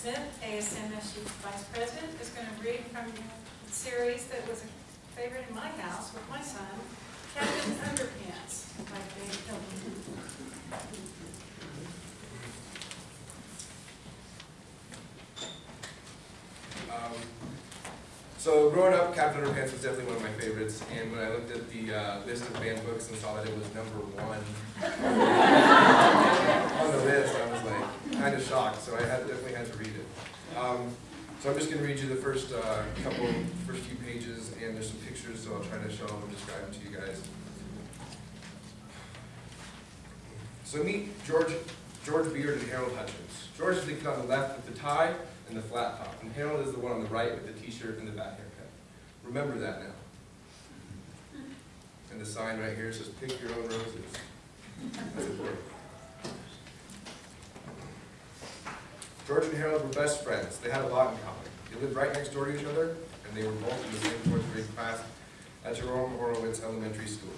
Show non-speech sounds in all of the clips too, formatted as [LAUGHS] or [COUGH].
Smith, ASMSU Vice President, is going to read from the series that was a favorite in my house with my son, Captain Underpants by Dav Pilkey. Um, so growing up, Captain Underpants was definitely one of my favorites, and when I looked at the uh, list of banned books and saw that it was number one on the list, I was like kind of shocked. So I had definitely had to read it. Um, so I'm just going to read you the first uh, couple, first few pages, and there's some pictures, so I'll try to show them and describe them to you guys. So meet George, George Beard and Harold Hutchins. George is the kid on the left with the tie and the flat top, and Harold is the one on the right with the t-shirt and the bat haircut. Remember that now. And the sign right here says, pick your own roses. That's important. George and Harold were best friends. They had a lot in common. They lived right next door to each other, and they were both in the same fourth grade class at Jerome Horowitz Elementary School.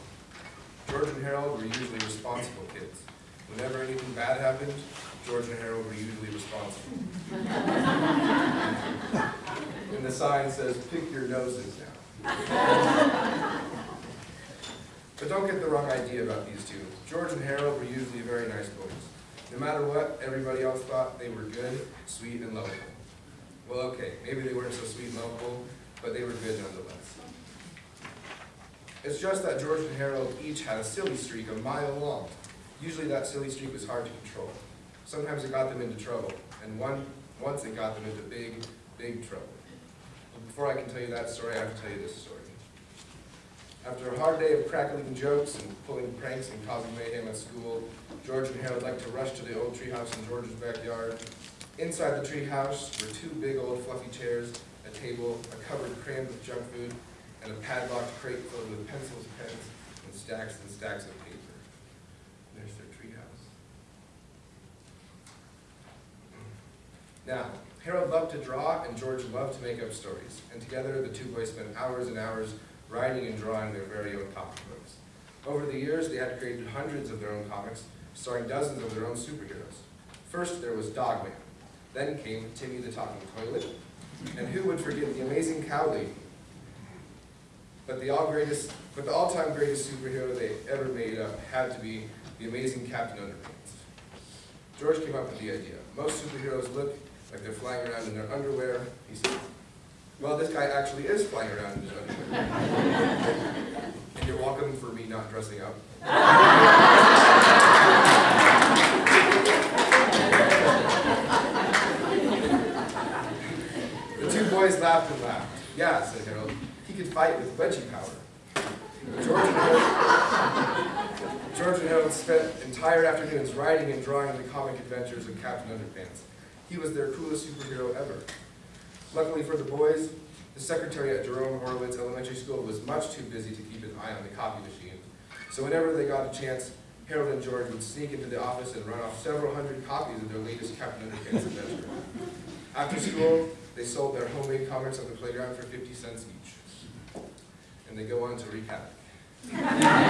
George and Harold were usually responsible kids. Whenever anything bad happened, George and Harold were usually responsible. [LAUGHS] and the sign says, pick your noses now. but don't get the wrong idea about these two. George and Harold were usually very nice boys. No matter what everybody else thought, they were good, sweet, and lovable. Well, okay, maybe they weren't so sweet and lovable, but they were good nonetheless. It's just that George and Harold each had a silly streak a mile long. Usually that silly streak was hard to control. Sometimes it got them into trouble, and one, once it got them into big, big trouble. But before I can tell you that story, I have to tell you this story. After a hard day of crackling jokes and pulling pranks and causing mayhem at school, George and Harold liked to rush to the old treehouse in George's backyard. Inside the treehouse were two big old fluffy chairs, a table, a cupboard crammed with junk food, and a padlocked crate filled with pencils, pens, and stacks and stacks of paper. There's their treehouse. Now, Harold loved to draw and George loved to make up stories, and together the two boys spent hours and hours writing and drawing their very own comic books. Over the years, they had created hundreds of their own comics, starring dozens of their own superheroes. First, there was Dogman. Then came Timmy the Talking Toilet. And who would forget the amazing Cow Lady? But the all greatest, but the all-time greatest superhero they ever made up had to be the amazing Captain Underpants. George came up with the idea. Most superheroes look like they're flying around in their underwear. He said, well, this guy actually is flying around in his underwear. and you're welcome for me not dressing up. the two boys laughed and laughed. Yeah, said Harold, he could fight with wedgie power. George and Harold, George and Harold spent entire afternoons writing and drawing the comic adventures of Captain Underpants. He was their coolest superhero ever. Luckily for the boys, the secretary at Jerome Horowitz Elementary School was much too busy to keep an eye on the copy machine. So whenever they got a chance, Harold and George would sneak into the office and run off several hundred copies of their latest Captain Underpants adventure. After school, they sold their homemade comics on the playground for 50 cents each. And they go on to havoc.